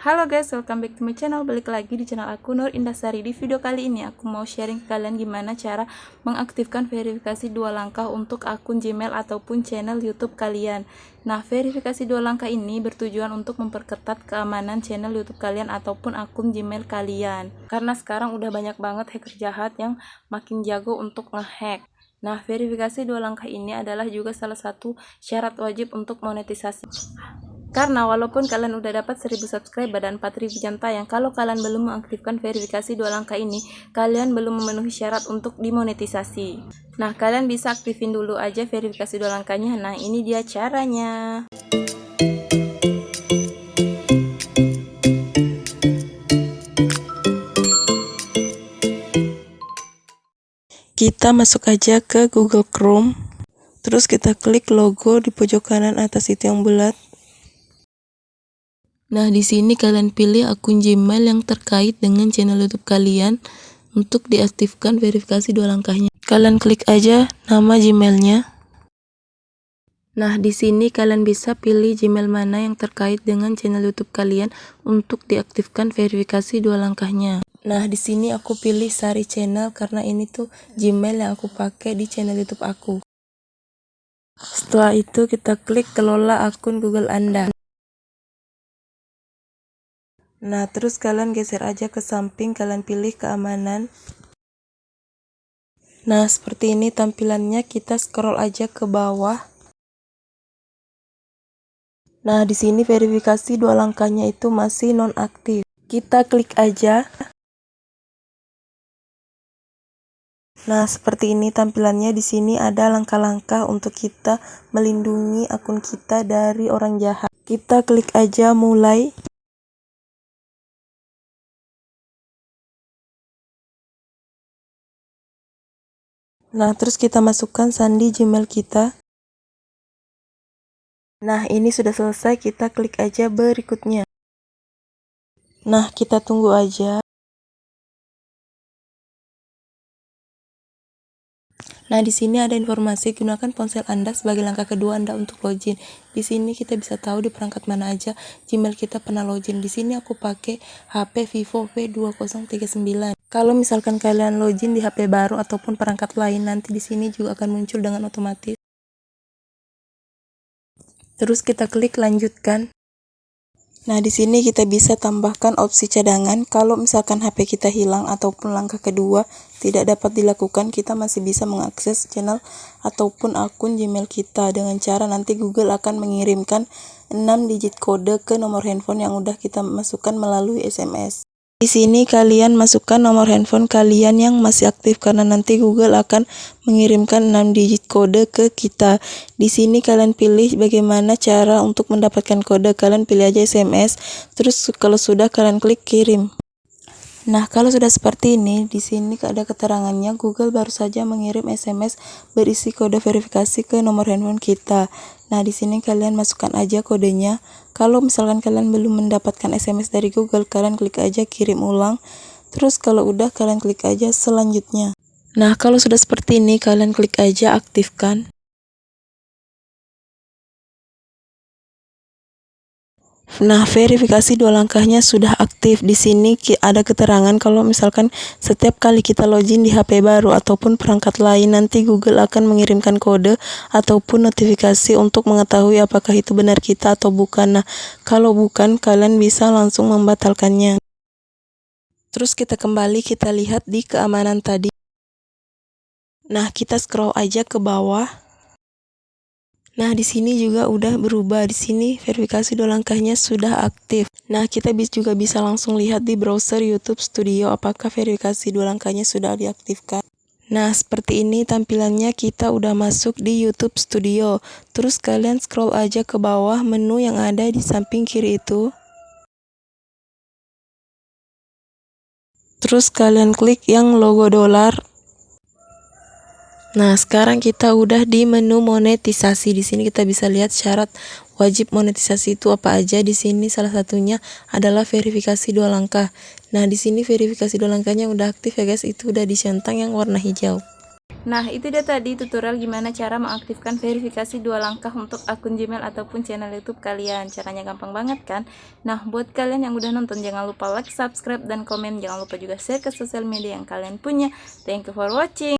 Halo guys, welcome back to my channel. Balik lagi di channel aku Nur Indasari. Di video kali ini aku mau sharing ke kalian gimana cara mengaktifkan verifikasi dua langkah untuk akun Gmail ataupun channel YouTube kalian. Nah, verifikasi dua langkah ini bertujuan untuk memperketat keamanan channel YouTube kalian ataupun akun Gmail kalian. Karena sekarang udah banyak banget hacker jahat yang makin jago untuk ngehack. Nah, verifikasi dua langkah ini adalah juga salah satu syarat wajib untuk monetisasi. Karena walaupun kalian udah dapat 1000 subscriber dan 4000 jam tayang, kalau kalian belum mengaktifkan verifikasi dua langkah ini, kalian belum memenuhi syarat untuk dimonetisasi. Nah, kalian bisa aktifin dulu aja verifikasi dua langkahnya. Nah, ini dia caranya. Kita masuk aja ke Google Chrome. Terus kita klik logo di pojok kanan atas itu yang bulat. Nah, di sini kalian pilih akun Gmail yang terkait dengan channel YouTube kalian untuk diaktifkan verifikasi dua langkahnya. Kalian klik aja nama Gmailnya. Nah, di sini kalian bisa pilih Gmail mana yang terkait dengan channel YouTube kalian untuk diaktifkan verifikasi dua langkahnya. Nah, di sini aku pilih Sari Channel karena ini tuh Gmail yang aku pakai di channel YouTube aku. Setelah itu kita klik kelola akun Google Anda. Nah, terus kalian geser aja ke samping, kalian pilih keamanan. Nah, seperti ini tampilannya, kita scroll aja ke bawah. Nah, di sini verifikasi dua langkahnya itu masih nonaktif. Kita klik aja. Nah, seperti ini tampilannya di sini ada langkah-langkah untuk kita melindungi akun kita dari orang jahat. Kita klik aja mulai. Nah, terus kita masukkan sandi Gmail kita. Nah, ini sudah selesai, kita klik aja berikutnya. Nah, kita tunggu aja. Nah, di sini ada informasi gunakan ponsel Anda sebagai langkah kedua Anda untuk login. Di sini kita bisa tahu di perangkat mana aja Gmail kita pernah login. Di sini aku pakai HP Vivo V2039. Kalau misalkan kalian login di HP baru ataupun perangkat lain, nanti di sini juga akan muncul dengan otomatis. Terus kita klik lanjutkan. Nah, di sini kita bisa tambahkan opsi cadangan. Kalau misalkan HP kita hilang ataupun langkah kedua tidak dapat dilakukan, kita masih bisa mengakses channel ataupun akun Gmail kita dengan cara nanti Google akan mengirimkan 6 digit kode ke nomor handphone yang udah kita masukkan melalui SMS. Di sini kalian masukkan nomor handphone kalian yang masih aktif karena nanti Google akan mengirimkan 6 digit kode ke kita. Di sini kalian pilih bagaimana cara untuk mendapatkan kode. Kalian pilih aja SMS, terus kalau sudah kalian klik kirim. Nah, kalau sudah seperti ini, di sini ada keterangannya Google baru saja mengirim SMS berisi kode verifikasi ke nomor handphone kita. Nah, di sini kalian masukkan aja kodenya. Kalau misalkan kalian belum mendapatkan SMS dari Google, kalian klik aja kirim ulang. Terus kalau udah kalian klik aja selanjutnya. Nah, kalau sudah seperti ini, kalian klik aja aktifkan. Nah, verifikasi dua langkahnya sudah aktif. Di sini ada keterangan kalau misalkan setiap kali kita login di HP baru ataupun perangkat lain, nanti Google akan mengirimkan kode ataupun notifikasi untuk mengetahui apakah itu benar kita atau bukan. Nah, kalau bukan, kalian bisa langsung membatalkannya. Terus kita kembali kita lihat di keamanan tadi. Nah, kita scroll aja ke bawah. Nah, di sini juga udah berubah. Di sini verifikasi dua langkahnya sudah aktif. Nah, kita juga bisa langsung lihat di browser YouTube Studio apakah verifikasi dua langkahnya sudah diaktifkan. Nah, seperti ini tampilannya kita udah masuk di YouTube Studio. Terus kalian scroll aja ke bawah menu yang ada di samping kiri itu. Terus kalian klik yang logo dolar Nah, sekarang kita udah di menu monetisasi. Di sini kita bisa lihat syarat wajib monetisasi itu apa aja. Di sini salah satunya adalah verifikasi dua langkah. Nah, di sini verifikasi dua langkahnya udah aktif ya guys. Itu udah di centang yang warna hijau. Nah, itu dia tadi tutorial gimana cara mengaktifkan verifikasi dua langkah untuk akun Gmail ataupun channel YouTube kalian. Caranya gampang banget kan? Nah, buat kalian yang udah nonton jangan lupa like, subscribe, dan komen. Jangan lupa juga share ke sosial media yang kalian punya. Thank you for watching.